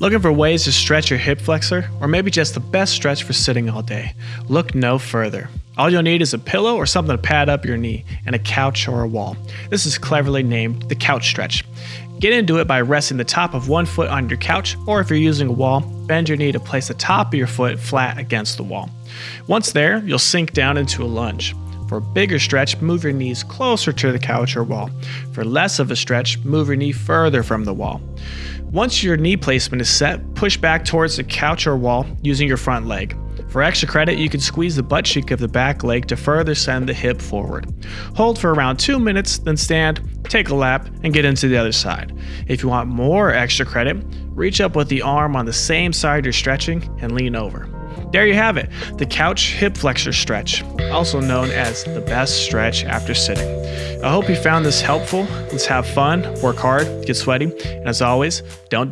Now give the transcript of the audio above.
Looking for ways to stretch your hip flexor, or maybe just the best stretch for sitting all day? Look no further. All you'll need is a pillow or something to pad up your knee, and a couch or a wall. This is cleverly named the couch stretch. Get into it by resting the top of one foot on your couch, or if you're using a wall, bend your knee to place the top of your foot flat against the wall. Once there, you'll sink down into a lunge. For a bigger stretch, move your knees closer to the couch or wall. For less of a stretch, move your knee further from the wall. Once your knee placement is set, push back towards the couch or wall using your front leg. For extra credit, you can squeeze the butt cheek of the back leg to further send the hip forward. Hold for around 2 minutes, then stand, take a lap, and get into the other side. If you want more extra credit, reach up with the arm on the same side you're stretching and lean over. There you have it, the couch hip flexor stretch, also known as the best stretch after sitting. I hope you found this helpful. Let's have fun, work hard, get sweaty, and as always, don't